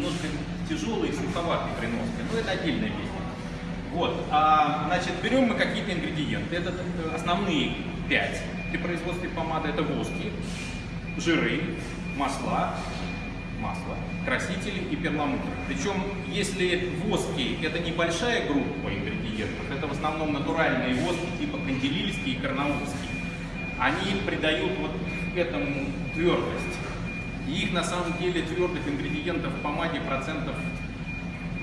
немножко тяжелой и носке, но это отдельная песня. Вот, а, значит, берем мы какие-то ингредиенты, это э, основные пять при производстве помады, это воски, жиры, масла, масло, красители и перламутр. Причем, если воски это небольшая группа ингредиентов, это в основном натуральные воски типа канделильские и карнаульские, они придают вот этому твердость. И их на самом деле твердых ингредиентов в помаде процентов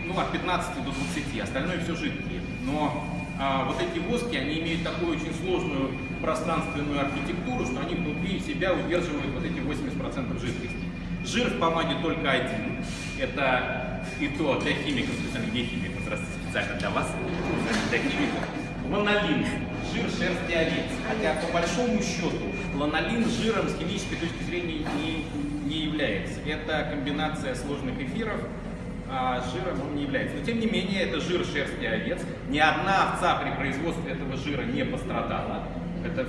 ну, от 15 до 20, остальное все жидкие. Но а, вот эти воски, они имеют такую очень сложную пространственную архитектуру, что они внутри себя удерживают вот эти 80% жидкости. Жир в помаде только один. Это и то для химиков, специально для химиков, здравствуйте, специально для вас, для химиков. Ланолин, жир шерсти овец. Хотя по большому счету ланолин жиром с химической точки зрения не, не является. Это комбинация сложных эфиров, а жиром он не является. Но тем не менее, это жир шерсти овец. Ни одна овца при производстве этого жира не пострадала. Это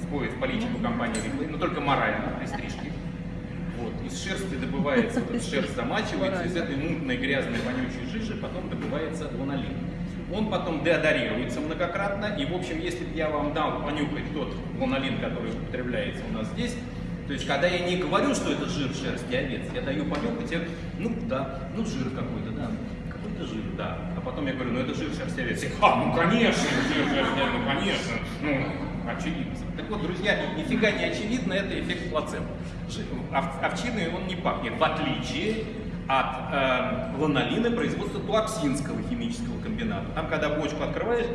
входит в политику компании Риплей, но только морально при стрижке. Вот. Из шерсти добывается, шерсть замачивается, из этой мутной, грязной, вонючей жижи потом добывается ланолин. Он потом деодорируется многократно, и, в общем, если бы я вам дал понюхать тот ланолин, который употребляется у нас здесь, то есть, когда я не говорю, что это жир шерсти овец, я даю понюхать, я, ну да, ну жир какой-то, да, какой-то жир, да. А потом я говорю, ну это жир шерсти овец. А, ну конечно, жир шерсти овец, ну конечно, ну очевидно. Так вот, друзья, нифига не очевидно, это эффект плацебо. Ов, овчиной он не пахнет, в отличие от э, ланолина производства туаксинского химического комбината. Там, когда бочку открываешь,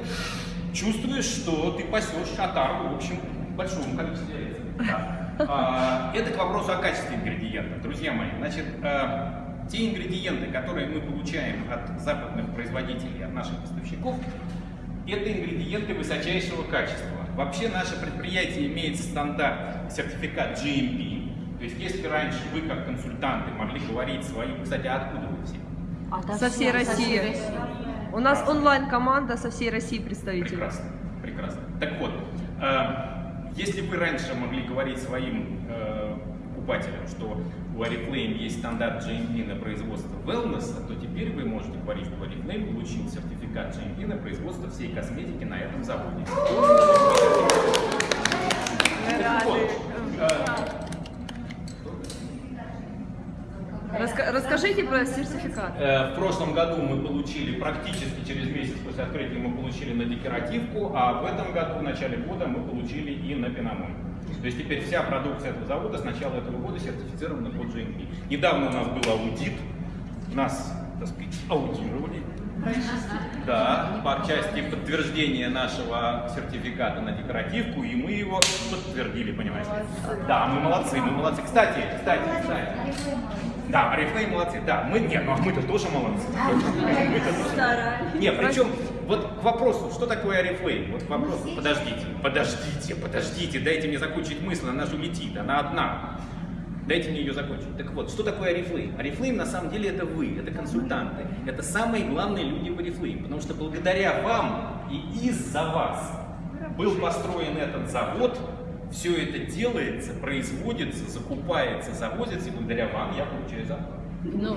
чувствуешь, что ты пасешь отару, в общем, большому количеству яиц. Да. А, это к вопросу о качестве ингредиентов. Друзья мои, значит, э, те ингредиенты, которые мы получаем от западных производителей, от наших поставщиков, это ингредиенты высочайшего качества. Вообще наше предприятие имеет стандарт, сертификат GMP. То есть если раньше вы, как консультанты, могли говорить свои... Кстати, а откуда вы все? А, со всей России. У нас онлайн-команда со всей России представители. Прекрасно, прекрасно. Так вот, э, если вы раньше могли говорить своим э, покупателям, что у Oriflame есть стандарт GMP на производство wellness, то теперь вы можете говорить, что Oriflame получил сертификат GMP на производство всей косметики на этом заводе. Расскажите про сертификат. Э, в прошлом году мы получили, практически через месяц после открытия мы получили на декоративку, а в этом году, в начале года, мы получили и на пеномон. То есть теперь вся продукция этого завода с начала этого года сертифицирована под GMP. Недавно у нас был аудит, нас, так сказать, аудировали. Да, по части подтверждения нашего сертификата на декоративку, и мы его подтвердили, понимаете? Да, мы молодцы, мы молодцы. Кстати, кстати, кстати. Да, Арифлей молодцы. Да, мы нет, ну а мы-то тоже молодцы. Мы Нет, причем вот к вопросу, что такое Арифлейм? Вот к вопросу, подождите, подождите, подождите, дайте мне закончить мысль, она же улетит, она одна. Дайте мне ее закончить. Так вот, что такое Арифлейм? Арифлейм на самом деле это вы, это консультанты. Это самые главные люди в Арифлейм. Потому что благодаря вам и из-за вас был построен этот завод, все это делается, производится, закупается, завозится, и благодаря вам я получаю зарплату. Ну,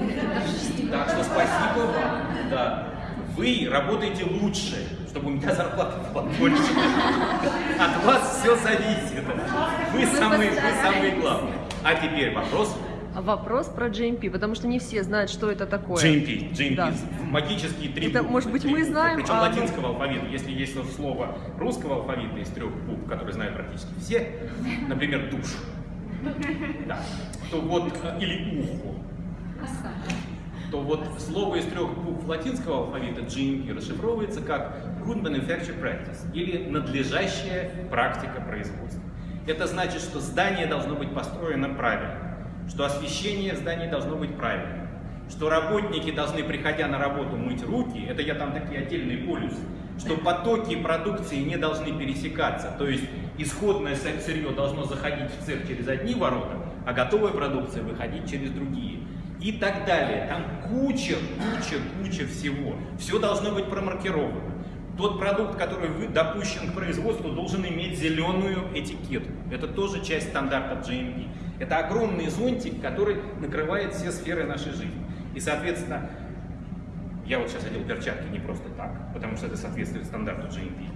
так что спасибо вам. Да. Вы работаете лучше, чтобы у меня зарплата была больше. От вас все зависит. Вы самые, вы самые главные. А теперь вопрос вопрос про GMP, потому что не все знают, что это такое. GMP, GMP, да. магические три это, буквы. Может быть, мы знаем, Причем а... латинского алфавита. Если есть слово русского алфавита из трех букв, которые знают практически все, например, душ, да, то вот, э, или ухо, то вот слово из трех букв латинского алфавита GMP расшифровывается как Good Manufacture Practice, или надлежащая практика производства. Это значит, что здание должно быть построено правильно что освещение в здании должно быть правильным, что работники должны, приходя на работу, мыть руки, это я там такие отдельные полюсы, что потоки продукции не должны пересекаться, то есть исходное сырье должно заходить в цех через одни ворота, а готовая продукция выходить через другие. И так далее. Там куча, куча, куча всего. Все должно быть промаркировано. Тот продукт, который допущен к производству, должен иметь зеленую этикетку. Это тоже часть стандарта GMP. Это огромный зонтик, который накрывает все сферы нашей жизни. И, соответственно, я вот сейчас одел перчатки не просто так, потому что это соответствует стандарту GMP.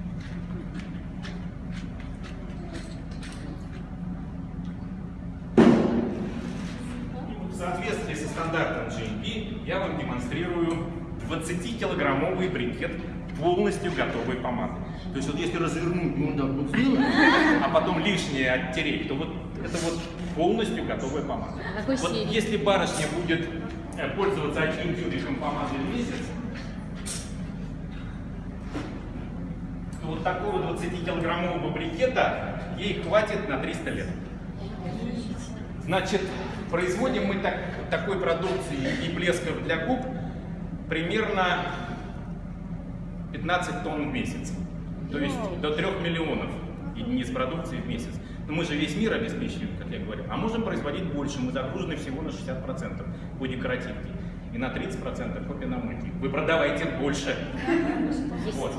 В соответствии со стандартом GMP я вам демонстрирую 20-килограммовый брикет полностью готовой помады. То есть вот если развернуть ну, вот сделать, а потом лишнее оттереть, то вот это вот полностью готовая помада. Какой вот серии? если барышня будет э, пользоваться одним тюбиком помады в месяц, то вот такого 20-килограммового брикета ей хватит на 300 лет. Значит, производим мы так, такой продукции и блесков для губ примерно 15 тонн в месяц. То есть до 3 миллионов единиц продукции в месяц. Но мы же весь мир обеспечиваем, как я говорил. А можем производить больше. Мы загружены всего на 60% по декоративке. И на 30% по пеноматии. Вы продавайте больше. Вот.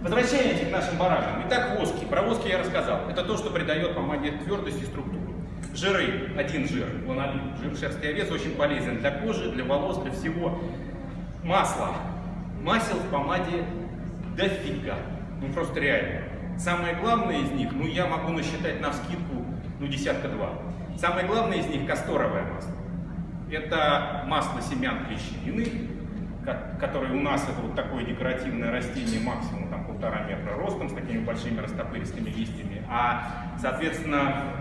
Возвращаемся к нашим баранам. Итак, воски. Про воски я рассказал. Это то, что придает помаде твердость и структуру. Жиры. Один жир. Ланолин. Жир шерсти овец очень полезен для кожи, для волос, для всего. Масло. Масел в помаде дофига. Ну просто реально. Самое главное из них, ну я могу насчитать на вскидку, ну десятка-два. Самое главное из них касторовое масло. Это масло семян клещевины, которое у нас это вот такое декоративное растение максимум там полтора метра ростом с такими большими растопыристыми листьями. А, соответственно,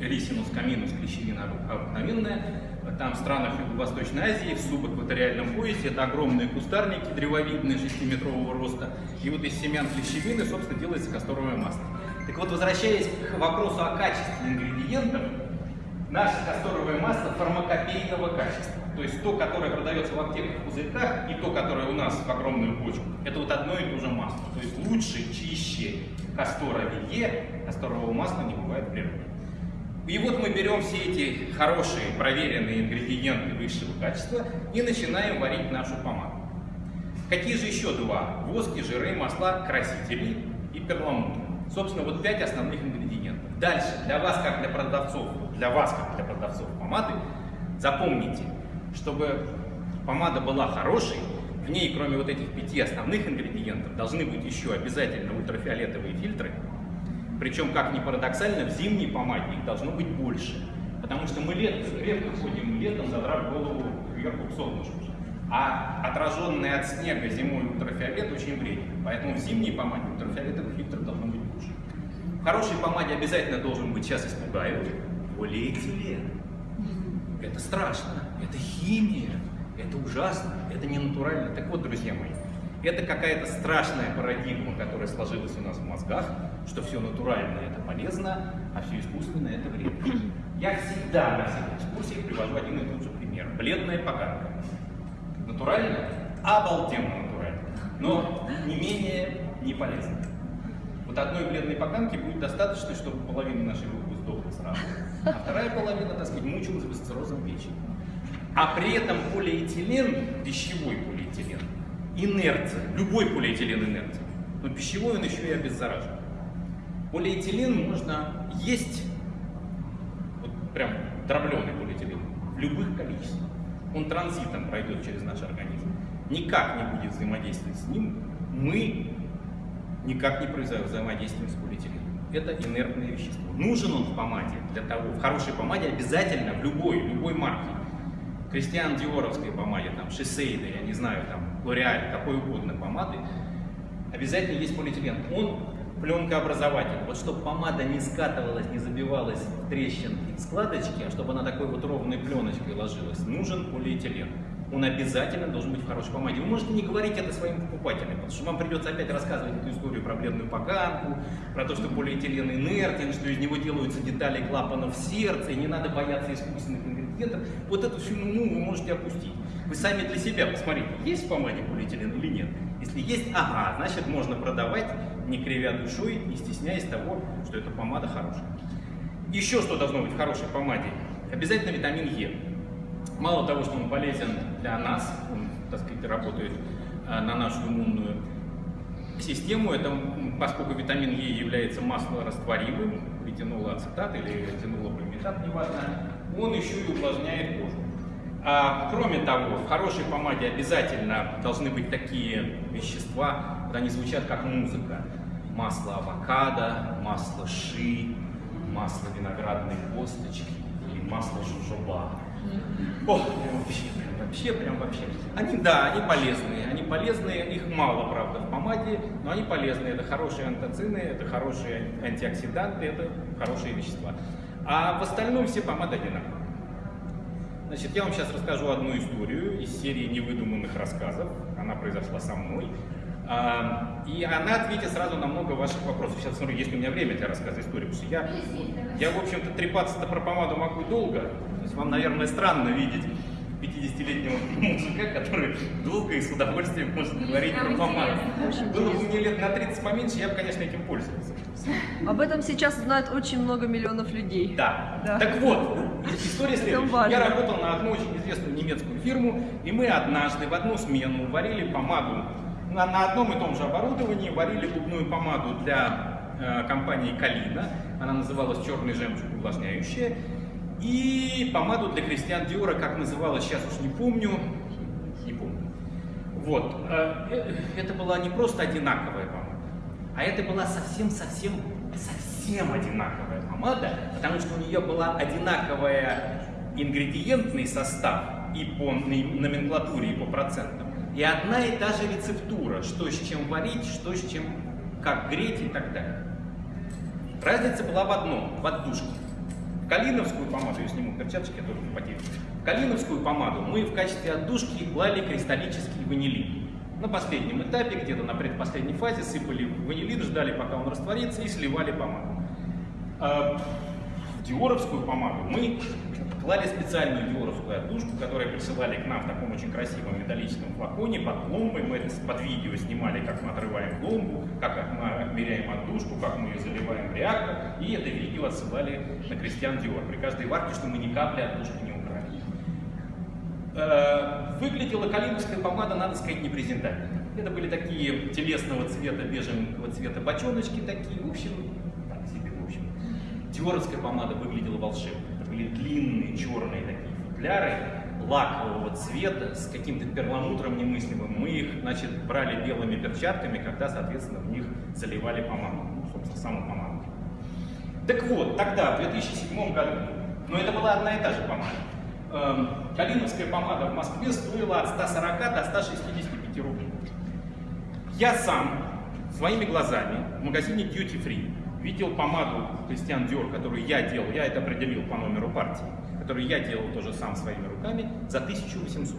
Рисинус каминус клещевина обыкновенная. Там в странах Юго-Восточной Азии, в субэкваториальном поясе, это огромные кустарники древовидные 6-метрового роста. И вот из семян клещевины, собственно, делается касторовое масло. Так вот, возвращаясь к вопросу о качестве ингредиентов, наше касторовое масло фармакопейного качества. То есть то, которое продается в аптеках в пузырьках, и то, которое у нас в огромную бочку, это вот одно и то же масло. То есть лучше, чище касторовее касторового масла не бывает в природе. И вот мы берем все эти хорошие, проверенные ингредиенты высшего качества и начинаем варить нашу помаду. Какие же еще два? Воски, жиры, масла, красители и перламутр. Собственно, вот пять основных ингредиентов. Дальше, для вас, как для продавцов, для вас, как для продавцов помады, запомните, чтобы помада была хорошей, в ней, кроме вот этих пяти основных ингредиентов, должны быть еще обязательно ультрафиолетовые фильтры, причем, как ни парадоксально, в зимней помаде их должно быть больше. Потому что мы лет, редко ходим летом, задрав голову кверху к солнышку. А отраженный от снега зимой ультрафиолет очень вреден. Поэтому в зимней помаде ультрафиолетовых фильтров должно быть больше. В хорошей помаде обязательно должен быть, сейчас испугают, полиэтилен. Это страшно, это химия, это ужасно, это не натурально. Так вот, друзья мои, это какая-то страшная парадигма, которая сложилась у нас в мозгах, что все натуральное это полезно, а все искусственное это вредно. Я всегда на всех экскурсиях привожу один и тот же пример. Бледная поганка. Натурально? Обалденно натурально. Но не менее не полезно. Вот одной бледной поганки будет достаточно, чтобы половина нашей группы сдохла сразу. А вторая половина, так сказать, мучилась бы с циррозом печени. А при этом полиэтилен, пищевой полиэтилен, инерция, любой полиэтилен инерция, но пищевой он еще и обеззаражен. Полиэтилен можно есть, вот прям дробленый полиэтилен, в любых количествах. Он транзитом пройдет через наш организм. Никак не будет взаимодействовать с ним. Мы никак не произойдет взаимодействием с полиэтиленом. Это инертное вещество. Нужен он в помаде для того, в хорошей помаде обязательно, в любой, любой марке. Кристиан Диоровской помаде, там, Шисейда, я не знаю, там, Лореаль, какой угодно помады, обязательно есть полиэтилен. Он пленкообразователь. Вот чтобы помада не скатывалась, не забивалась в трещинки, в складочки, а чтобы она такой вот ровной пленочкой ложилась, нужен полиэтилен. Он обязательно должен быть в хорошей помаде. Вы можете не говорить это своим покупателям, потому что вам придется опять рассказывать эту историю про бледную поганку, про то, что полиэтилен инертен, что из него делаются детали клапанов сердца, и не надо бояться искусственных ингредиентов. Вот эту всю ну вы можете опустить. Вы сами для себя посмотрите, есть в помаде полиэтилен или нет. Если есть, ага, значит можно продавать, не кривя душой, не стесняясь того, что эта помада хорошая. Еще что должно быть в хорошей помаде? Обязательно витамин Е. Мало того, что он полезен для нас, он, так сказать, работает а, на нашу иммунную систему, это, поскольку витамин Е является маслорастворимым, ретинолоацетат или ретинолоприметат, неважно, он еще и увлажняет кожу. А, кроме того, в хорошей помаде обязательно должны быть такие вещества, вот они звучат как музыка. Масло авокадо, масло ши, масло виноградной косточки или масло жужоба. О, прям вообще, прям вообще, прям вообще. Они, да, они полезные, они полезные, их мало, правда, в помаде, но они полезные. Это хорошие антоцины, это хорошие антиоксиданты, это хорошие вещества. А в остальном все помады одинаковые. Значит, я вам сейчас расскажу одну историю из серии невыдуманных рассказов. Она произошла со мной. А, и она ответит сразу на много ваших вопросов. Сейчас смотрю, есть у меня время для рассказа истории, потому что я, я в общем-то, трепаться-то про помаду могу долго. То есть вам, наверное, странно видеть 50-летнего мужика, который долго и с удовольствием может говорить про помаду. Было бы мне лет на 30 поменьше, я бы, конечно, этим пользовался. Об этом сейчас знают очень много миллионов людей. Да. Да. Так вот, история следующая. Я работал на одну очень известную немецкую фирму, и мы однажды в одну смену варили помаду на, на одном и том же оборудовании, варили губную помаду для э, компании Калина. Она называлась «Черный жемчуг увлажняющая». И помаду для Кристиан Диора, как называлась, сейчас уж не помню. Не помню. Вот. э, э, Это была не просто одинаковая помада, а это была совсем-совсем, совсем одинаковая помада, потому что у нее была одинаковая ингредиентный состав и по номенклатуре, и по процентам. И одна и та же рецептура, что с чем варить, что с чем, как греть и так далее. Разница была в одном, в отдушке. В калиновскую помаду, я сниму перчаточки, я тоже потею. В калиновскую помаду мы в качестве отдушки клали кристаллический ванилин. На последнем этапе, где-то на предпоследней фазе, сыпали ванилин, ждали, пока он растворится, и сливали помаду. А в диоровскую помаду мы клали специальную диоровскую отдушку, которую присылали к нам в таком очень красивом металлическом флаконе под пломбой. Мы это под видео снимали, как мы отрываем пломбу, как мы отмеряем отдушку, как мы ее заливаем в реактор. И это видео отсылали на Кристиан Диор при каждой варке, чтобы мы ни капли отдушки не Выглядела калиновская помада, надо сказать, непрезентабельно. Это были такие телесного цвета, бежевого цвета бочоночки такие, в общем, так себе, в общем. Диоровская помада выглядела волшебно. Это были длинные черные такие футляры, лакового цвета, с каким-то перламутром немыслимым. Мы их, значит, брали белыми перчатками, когда, соответственно, в них заливали помаду, ну, собственно, саму помаду. Так вот, тогда, в 2007 году, но это была одна и та же помада, эм, калиновская помада в Москве стоила от 140 до 165 рублей. Я сам своими глазами в магазине Duty Free видел помаду Кристиан Диор, которую я делал, я это определил по номеру партии, которую я делал тоже сам своими руками, за 1800.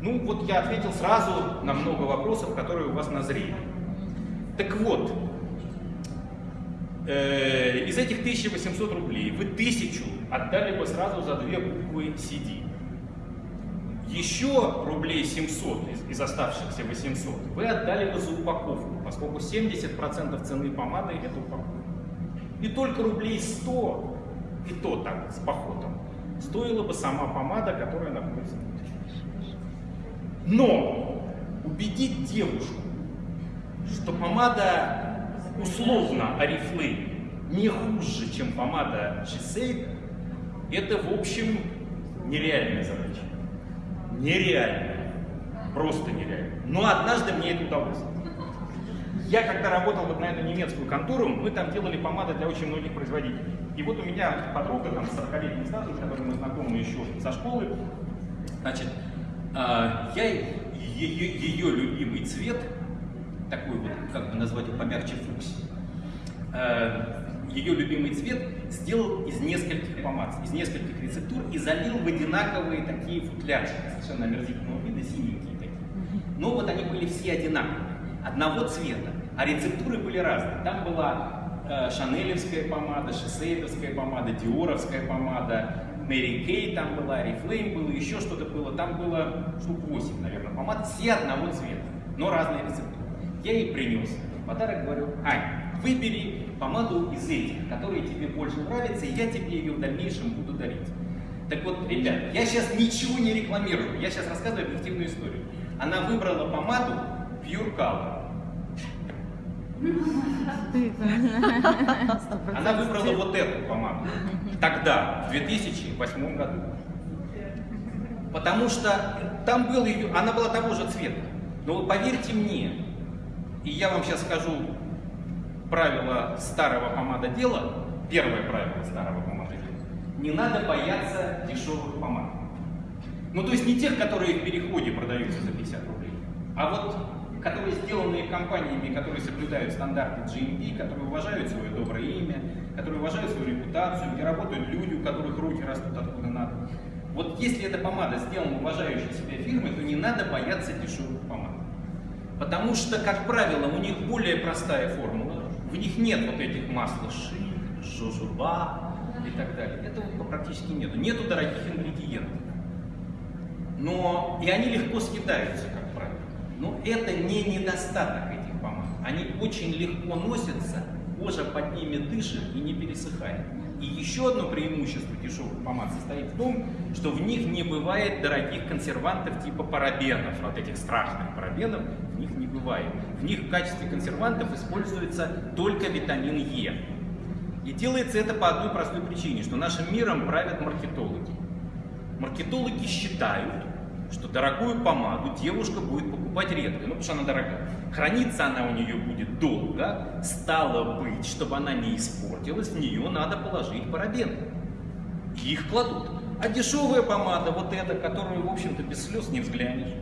Ну, вот я ответил сразу на много вопросов, которые у вас назрели. Так вот, э, из этих 1800 рублей вы тысячу отдали бы сразу за две буквы CD. Еще рублей 700 из, из оставшихся 800 вы отдали бы за упаковку, поскольку 70% цены помады это упаковка. И только рублей 100, и то так, с походом, стоила бы сама помада, которая находится внутри. Но убедить девушку, что помада условно Oriflame не хуже, чем помада Shiseido, это, в общем, нереальная задача. Нереальная. Просто нереально. Но однажды мне это удалось. Я когда работал вот на эту немецкую контору, мы там делали помады для очень многих производителей. И вот у меня подруга там с 40-летним стажем, с которой мы знакомы еще со школы, значит, а, я ее, ее любимый цвет, такой вот, как бы назвать его помягче фуксий, э, ее любимый цвет сделал из нескольких помад, из нескольких рецептур и залил в одинаковые такие футлярчики, совершенно омерзительного вида, синенькие такие. Но вот они были все одинаковые, одного цвета, а рецептуры были разные. Там была э, шанелевская помада, шисейдовская помада, диоровская помада, Мэри Кей там была, Oriflame было, еще что-то было. Там было штук 8, наверное, помад, все одного цвета, но разные рецептуры. Я ей принес в подарок, говорю, Ань, выбери помаду из этих, которые тебе больше нравятся, и я тебе ее в дальнейшем буду дарить. Так вот, ребят, я сейчас ничего не рекламирую, я сейчас рассказываю объективную историю. Она выбрала помаду Pure Color. Она выбрала вот эту помаду. Тогда, в 2008 году. Потому что там был ее, она была того же цвета. Но поверьте мне, и я вам сейчас скажу правило старого помадодела, первое правило старого помадодела, не надо бояться дешевых помад. Ну, то есть не тех, которые в переходе продаются за 50 рублей, а вот которые сделаны компаниями, которые соблюдают стандарты GMP, которые уважают свое доброе имя, которые уважают свою репутацию, где работают люди, у которых руки растут откуда надо. Вот если эта помада сделана уважающей себя фирмой, то не надо бояться дешевых помад. Потому что, как правило, у них более простая формула, в них нет вот этих масла ши, жожоба и так далее. Этого практически нету. Нету дорогих ингредиентов. Но и они легко съедаются, как правило. Но это не недостаток этих помад. Они очень легко носятся, кожа под ними дышит и не пересыхает. И еще одно преимущество дешевых помад состоит в том, что в них не бывает дорогих консервантов типа парабенов, вот этих страшных парабенов, бывает. В них в качестве консервантов используется только витамин Е. И делается это по одной простой причине, что нашим миром правят маркетологи. Маркетологи считают, что дорогую помаду девушка будет покупать редко, ну потому что она дорогая. Храниться она у нее будет долго, стало быть, чтобы она не испортилась, в нее надо положить парабены. И их кладут. А дешевая помада, вот эта, которую, в общем-то, без слез не взглянешь,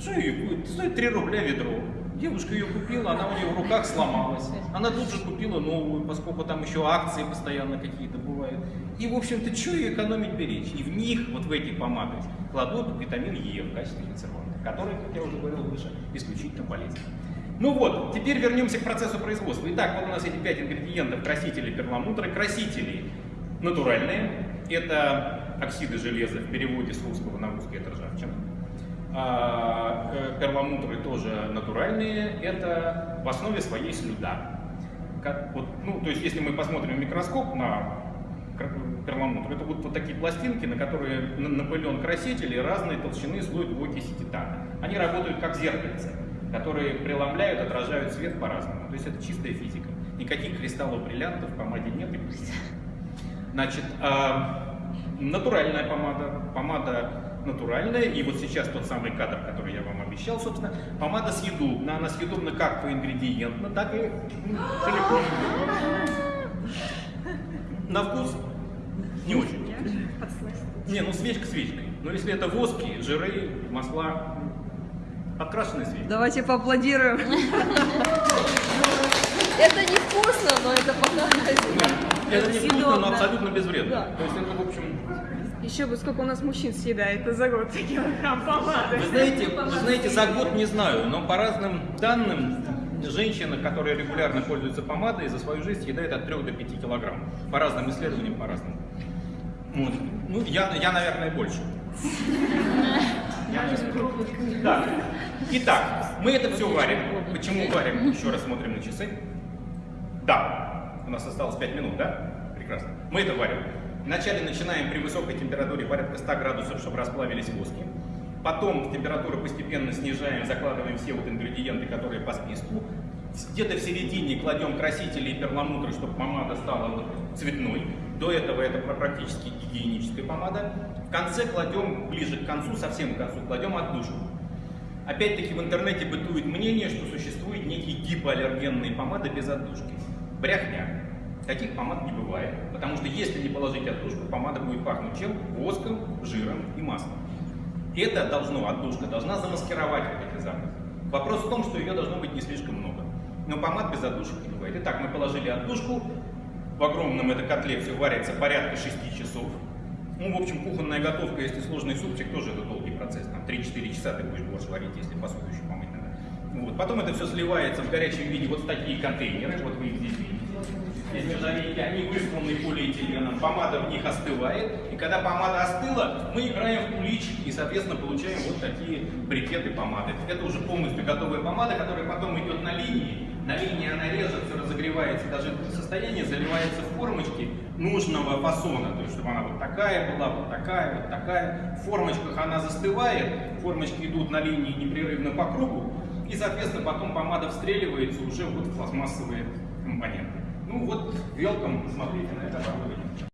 что ее будет? Стоит 3 рубля ведро. Девушка ее купила, она у нее в руках сломалась. Она тут же купила новую, поскольку там еще акции постоянно какие-то бывают. И, в общем-то, что ее экономить беречь? И в них, вот в этих помадах, кладут витамин Е в качестве консерванта, который, как я уже говорил выше, исключительно полезен. Ну вот, теперь вернемся к процессу производства. Итак, вот у нас эти пять ингредиентов красители перламутра. Красители натуральные. Это оксиды железа в переводе с русского на русский это ржавчина. А, перламутры тоже натуральные, это в основе своей слюда. Как, вот, ну, то есть, если мы посмотрим в микроскоп на перламутр, это будут вот такие пластинки, на которые напылен краситель и разной толщины слой двуокиси титана. Они работают как зеркальце, которые преломляют, отражают свет по-разному. То есть это чистая физика. Никаких кристаллов бриллиантов в помаде нет. И Значит, а, натуральная помада, помада натуральная, и вот сейчас тот самый кадр, который я вам обещал, собственно, помада съедобна, она съедобна как по ингредиентно, так и целиком. На вкус не очень. Не, ну свечка свечкой. Но если это воски, жиры, масла, подкрашенная свечка. Давайте поаплодируем. Это не вкусно, но это понравится. Это не вкусно, но абсолютно безвредно. То есть это, в общем, Еще бы сколько у нас мужчин съедает за год килограмм помады. Вы знаете, вы знаете, за год не знаю, но по разным данным, женщина, которая регулярно пользуется помадой, за свою жизнь съедает от 3 до 5 килограмм. По разным исследованиям, по разным. Вот. Ну, я, я, наверное, больше. Так. Итак, мы это все варим. Почему варим? Еще раз смотрим на часы. Да, у нас осталось 5 минут, да? Прекрасно. Мы это варим. Вначале начинаем при высокой температуре порядка 100 градусов, чтобы расплавились воски. Потом температуру постепенно снижаем, закладываем все вот ингредиенты, которые по списку. Где-то в середине кладем красители и перламутры, чтобы помада стала цветной. До этого это практически гигиеническая помада. В конце кладем, ближе к концу, совсем к концу, кладем отдушку. Опять-таки в интернете бытует мнение, что существует некие гипоаллергенные помады без отдушки. Брехня. Таких помад не бывает, потому что если не положить отдушку, помада будет пахнуть чем? Воском, жиром и маслом. Это должно, отдушка должна замаскировать вот эти запахи. Вопрос в том, что ее должно быть не слишком много. Но помад без отдушек не бывает. Итак, мы положили отдушку, в огромном это котле все варится порядка 6 часов. Ну, в общем, кухонная готовка, если сложный супчик, тоже это долгий процесс. Там 3-4 часа ты будешь борщ варить, если посуду еще помыть надо. Вот. Потом это все сливается в горячем виде вот в такие контейнеры, вот вы их здесь видите. Здесь нержавейки, они высланы полиэтиленом, помада в них остывает, и когда помада остыла, мы играем в куличики и, соответственно, получаем вот такие брикеты помады. Это уже полностью готовая помада, которая потом идет на линии, на линии она режется, разогревается, даже до состояния заливается в формочки нужного фасона, то есть чтобы она вот такая была, вот такая, вот такая. В формочках она застывает, формочки идут на линии непрерывно по кругу, и, соответственно, потом помада встреливается уже вот в пластмассовые компоненты. Ну вот, welcome, смотрите на это оборудование.